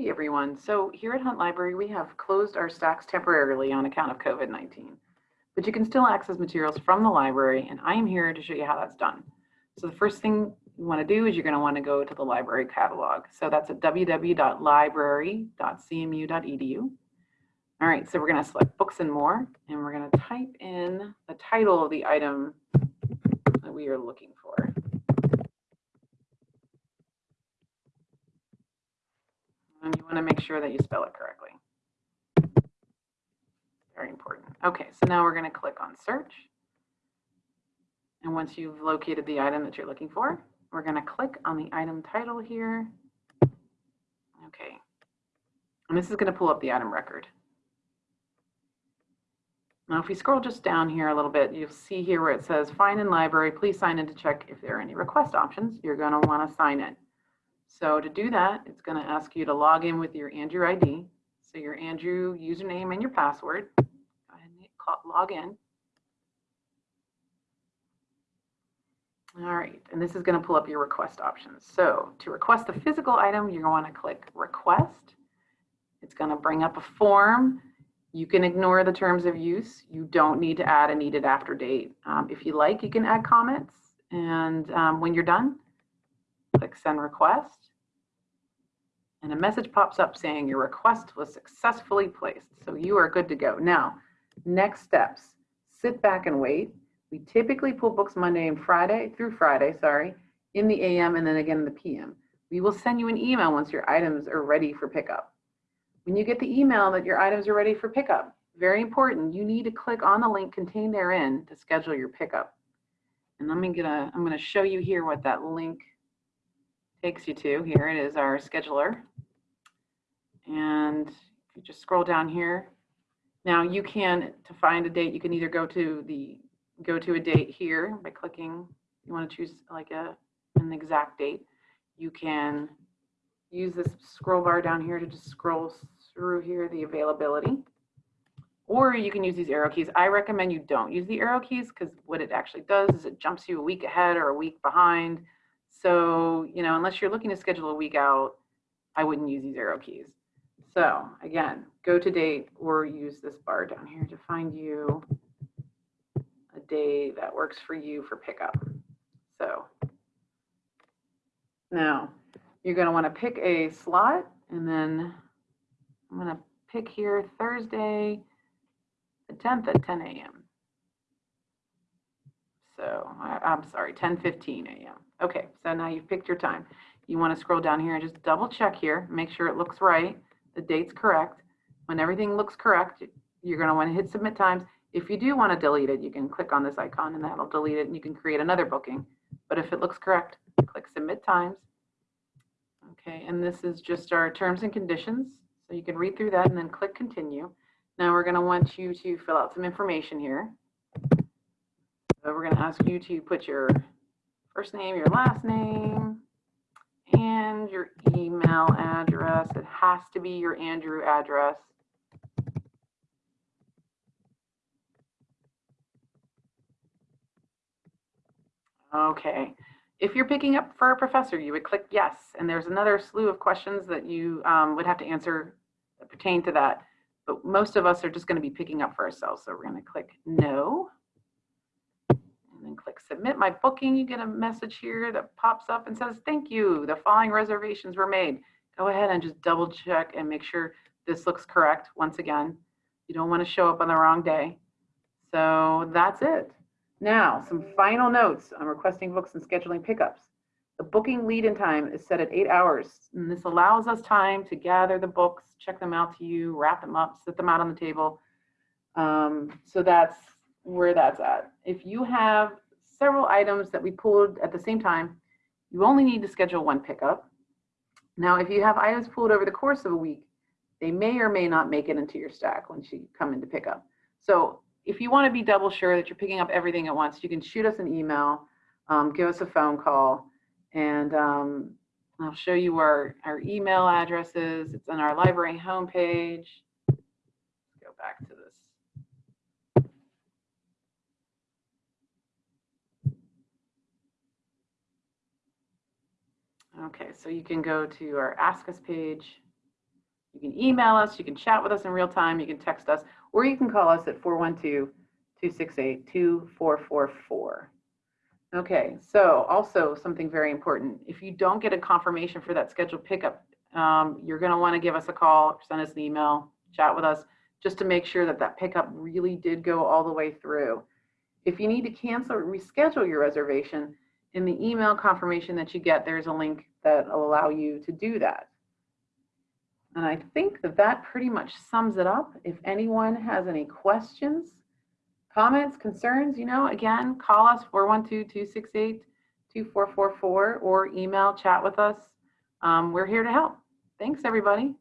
Hey everyone. So here at Hunt Library, we have closed our stacks temporarily on account of COVID-19, but you can still access materials from the library and I am here to show you how that's done. So the first thing you want to do is you're going to want to go to the library catalog. So that's at www.library.cmu.edu. All right, so we're going to select books and more, and we're going to type in the title of the item that we are looking for. And you want to make sure that you spell it correctly. Very important. Okay, so now we're going to click on search. And once you've located the item that you're looking for, we're going to click on the item title here. Okay. And this is going to pull up the item record. Now, if we scroll just down here a little bit, you'll see here where it says find in library, please sign in to check if there are any request options. You're going to want to sign in. So to do that, it's going to ask you to log in with your Andrew ID. So your Andrew username and your password. Go ahead and log in. All right, and this is going to pull up your request options. So to request a physical item, you're going to click request. It's going to bring up a form. You can ignore the terms of use. You don't need to add a needed after date. Um, if you like, you can add comments. And um, when you're done, click send request. And a message pops up saying your request was successfully placed. So you are good to go. Now, next steps, sit back and wait. We typically pull books Monday and Friday through Friday, sorry, in the AM and then again in the PM. We will send you an email once your items are ready for pickup. When you get the email that your items are ready for pickup, very important, you need to click on the link contained therein to schedule your pickup. And I'm gonna, I'm gonna show you here what that link takes you to. Here it is, our scheduler. And if you just scroll down here, now you can, to find a date, you can either go to the go to a date here by clicking, you want to choose like a, an exact date. You can use this scroll bar down here to just scroll through here the availability. Or you can use these arrow keys. I recommend you don't use the arrow keys because what it actually does is it jumps you a week ahead or a week behind. So, you know, unless you're looking to schedule a week out, I wouldn't use these arrow keys. So again, go to date or use this bar down here to find you a day that works for you for pickup. So now you're going to want to pick a slot and then I'm going to pick here Thursday the 10th at 10 a.m. So I, am sorry, 10:15 a.m. Okay, so now you've picked your time. You want to scroll down here and just double check here, make sure it looks right, the date's correct. When everything looks correct, you're going to want to hit submit times if you do want to delete it, you can click on this icon and that'll delete it and you can create another booking. But if it looks correct, click submit times. Okay, and this is just our terms and conditions. So you can read through that and then click continue. Now we're going to want you to fill out some information here. So we're going to ask you to put your first name, your last name, and your email address. It has to be your Andrew address. Okay. If you're picking up for a professor, you would click yes. And there's another slew of questions that you um, would have to answer that pertain to that. But most of us are just going to be picking up for ourselves. So we're going to click no. Submit my booking. You get a message here that pops up and says, thank you. The following reservations were made. Go ahead and just double check and make sure this looks correct. Once again, you don't want to show up on the wrong day. So that's it. Now, some final notes on requesting books and scheduling pickups. The booking lead-in time is set at eight hours, and this allows us time to gather the books, check them out to you, wrap them up, set them out on the table. Um, so that's where that's at. If you have several items that we pulled at the same time, you only need to schedule one pickup. Now, if you have items pulled over the course of a week, they may or may not make it into your stack once you come in to pick up. So if you want to be double sure that you're picking up everything at once, you can shoot us an email, um, give us a phone call, and um, I'll show you our, our email addresses. It's on our library homepage. Go back to this. Okay, so you can go to our Ask Us page You can email us, you can chat with us in real time, you can text us, or you can call us at 412-268-2444. Okay, so also something very important. If you don't get a confirmation for that scheduled pickup, um, you're going to want to give us a call, send us an email, chat with us, just to make sure that that pickup really did go all the way through. If you need to cancel or reschedule your reservation, in the email confirmation that you get, there's a link that allow you to do that. And I think that that pretty much sums it up. If anyone has any questions, comments, concerns, you know, again, call us 412-268-2444 or email, chat with us. Um, we're here to help. Thanks, everybody.